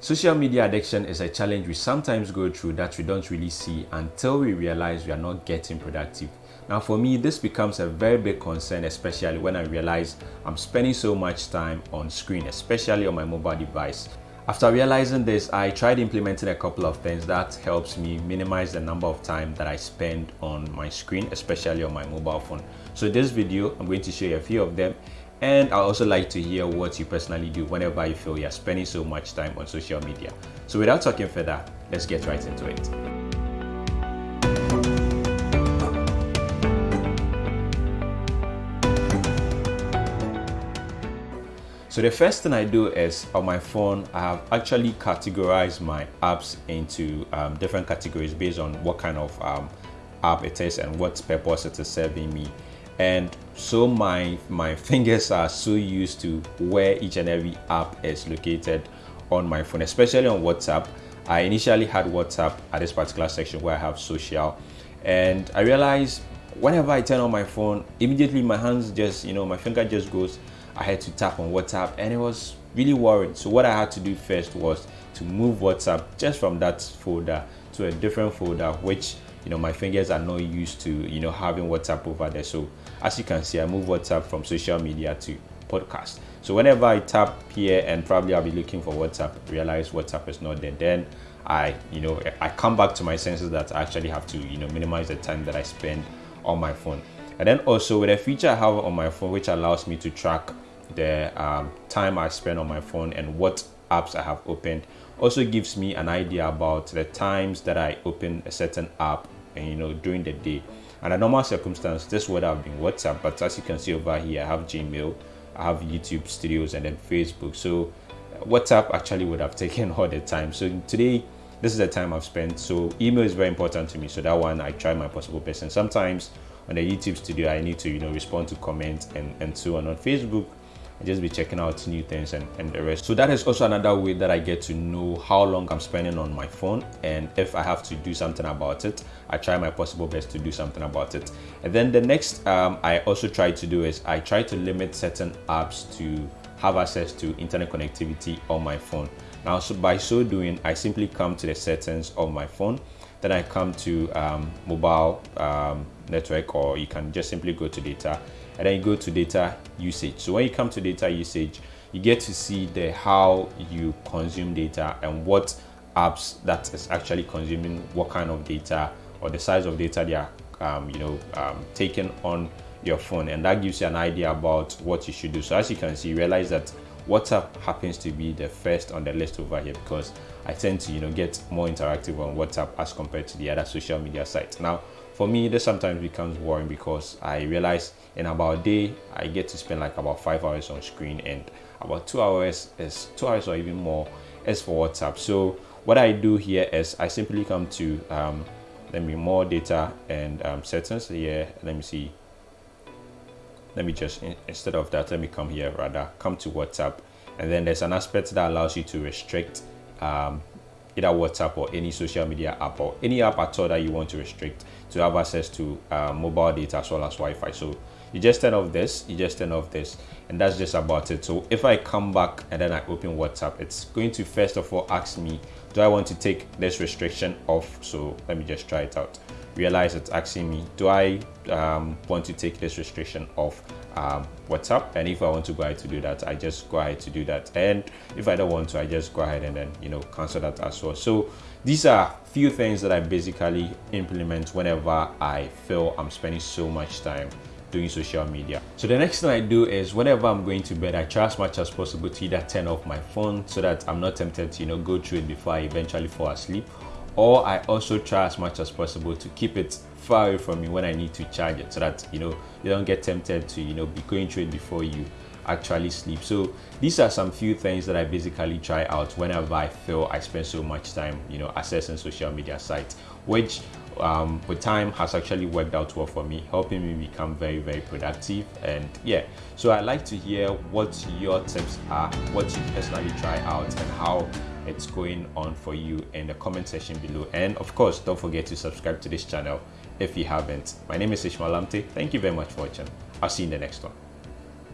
Social media addiction is a challenge we sometimes go through that we don't really see until we realize we are not getting productive. Now, for me, this becomes a very big concern, especially when I realize I'm spending so much time on screen, especially on my mobile device. After realizing this, I tried implementing a couple of things that helps me minimize the number of time that I spend on my screen, especially on my mobile phone. So in this video, I'm going to show you a few of them and I also like to hear what you personally do whenever you feel you're spending so much time on social media. So without talking further, let's get right into it. So the first thing I do is on my phone, I have actually categorized my apps into um, different categories based on what kind of um, app it is and what purpose it is serving me and so my my fingers are so used to where each and every app is located on my phone especially on whatsapp. I initially had whatsapp at this particular section where i have social. And i realized whenever i turn on my phone immediately my hands just you know my finger just goes i had to tap on whatsapp and it was really worried so what i had to do first was to move whatsapp just from that folder to a different folder which you know my fingers are not used to you know having whatsapp over there. So as you can see i move whatsapp from social media to podcast. So whenever i tap here and probably i'll be looking for whatsapp realize whatsapp is not there then i you know i come back to my senses that i actually have to you know minimize the time that i spend on my phone. And then also with a feature i have on my phone which allows me to track the um, time i spend on my phone and what apps i have opened also gives me an idea about the times that I open a certain app and you know during the day. And a normal circumstance, this would have been WhatsApp, but as you can see over here, I have Gmail, I have YouTube Studios, and then Facebook. So uh, WhatsApp actually would have taken all the time. So today, this is the time I've spent. So email is very important to me. So that one I try my possible best. And sometimes on the YouTube Studio, I need to you know respond to comments and and so on. On Facebook, just be checking out new things and, and the rest. So that is also another way that I get to know how long I'm spending on my phone and if I have to do something about it, I try my possible best to do something about it. And then the next um, I also try to do is I try to limit certain apps to have access to internet connectivity on my phone. Now, so by so doing, I simply come to the settings of my phone then I come to um, mobile um, network or you can just simply go to data and then you go to data usage. So when you come to data usage, you get to see the how you consume data and what apps that is actually consuming what kind of data or the size of data they are um, you know um, taking on your phone and that gives you an idea about what you should do so as you can see realize that WhatsApp happens to be the first on the list over here because I tend to, you know, get more interactive on WhatsApp as compared to the other social media sites. Now, for me, this sometimes becomes worrying because I realize in about a day, I get to spend like about five hours on screen and about two hours is two hours or even more is for WhatsApp. So what I do here is I simply come to, um, let me more data and um, settings here. Let me see let me just instead of that let me come here rather come to whatsapp. And then there's an aspect that allows you to restrict um, either whatsapp or any social media app or any app at all that you want to restrict to have access to uh, mobile data as well as wi-fi. So you just turn off this you just turn off this and that's just about it so if i come back and then i open whatsapp it's going to first of all ask me do i want to take this restriction off so let me just try it out realize it's asking me, do I um, want to take this restriction off um, WhatsApp? And if I want to go ahead to do that, I just go ahead to do that. And if I don't want to, I just go ahead and then, you know, cancel that as well. So these are few things that I basically implement whenever I feel I'm spending so much time doing social media. So the next thing I do is whenever I'm going to bed, I try as much as possible to either turn off my phone so that I'm not tempted to, you know, go through it before I eventually fall asleep or I also try as much as possible to keep it far away from me when I need to charge it so that you know you don't get tempted to you know be going through it before you actually sleep. So these are some few things that I basically try out whenever I feel I spend so much time you know accessing social media sites which um, with time has actually worked out well for me helping me become very very productive. And yeah so I'd like to hear what your tips are what you personally try out and how it's going on for you in the comment section below. And of course don't forget to subscribe to this channel if you haven't. My name is Ishmael Lamte. Thank you very much for watching. I'll see you in the next one